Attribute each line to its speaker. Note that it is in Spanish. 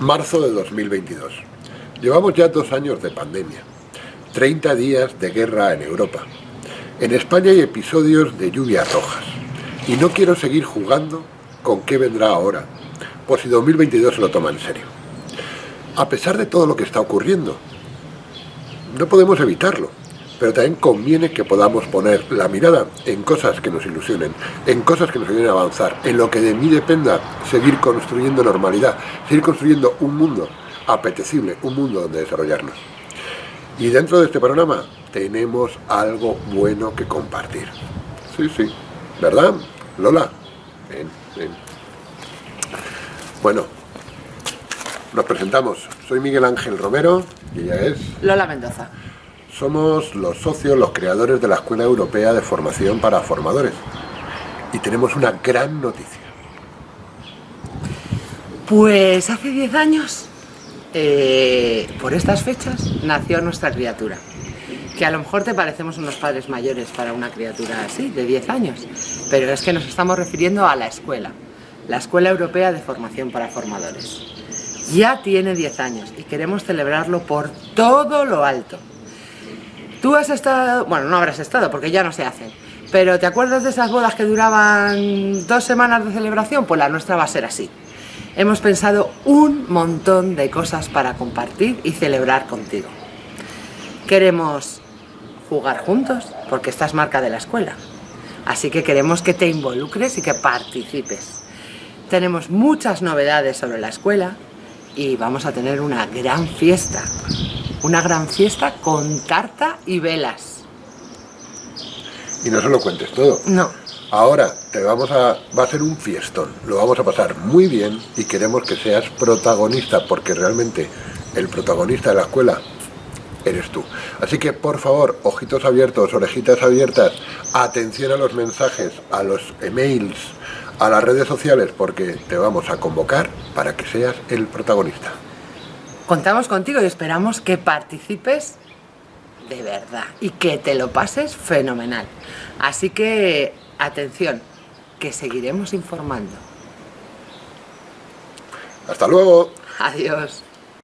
Speaker 1: Marzo de 2022. Llevamos ya dos años de pandemia, 30 días de guerra en Europa. En España hay episodios de lluvias rojas y no quiero seguir jugando con qué vendrá ahora, por si 2022 se lo toma en serio. A pesar de todo lo que está ocurriendo, no podemos evitarlo, pero también conviene que podamos poner la mirada en cosas que nos ilusionen, en cosas que nos ayuden a avanzar, en lo que de mí dependa seguir construyendo normalidad, seguir construyendo un mundo apetecible, un mundo donde desarrollarnos. Y dentro de este panorama tenemos algo bueno que compartir. Sí, sí, ¿verdad? Lola, ven, ven. Bueno, nos presentamos. Soy Miguel Ángel Romero y ella es...
Speaker 2: Lola Mendoza.
Speaker 1: Somos los socios, los creadores de la Escuela Europea de Formación para Formadores. Y tenemos una gran noticia.
Speaker 2: Pues hace 10 años, eh, por estas fechas, nació nuestra criatura. Que a lo mejor te parecemos unos padres mayores para una criatura así, de 10 años. Pero es que nos estamos refiriendo a la escuela. La Escuela Europea de Formación para Formadores. Ya tiene 10 años y queremos celebrarlo por todo lo alto. Tú has estado, bueno, no habrás estado porque ya no se hacen, pero ¿te acuerdas de esas bodas que duraban dos semanas de celebración? Pues la nuestra va a ser así. Hemos pensado un montón de cosas para compartir y celebrar contigo. Queremos jugar juntos, porque esta es marca de la escuela. Así que queremos que te involucres y que participes. Tenemos muchas novedades sobre la escuela y vamos a tener una gran fiesta. Una gran fiesta con tarta y velas.
Speaker 1: Y no se lo cuentes todo.
Speaker 2: No.
Speaker 1: Ahora te vamos a, va a ser un fiestón, lo vamos a pasar muy bien y queremos que seas protagonista porque realmente el protagonista de la escuela eres tú. Así que por favor, ojitos abiertos, orejitas abiertas, atención a los mensajes, a los emails, a las redes sociales porque te vamos a convocar para que seas el protagonista.
Speaker 2: Contamos contigo y esperamos que participes de verdad y que te lo pases fenomenal. Así que, atención, que seguiremos informando.
Speaker 1: ¡Hasta luego!
Speaker 2: Adiós.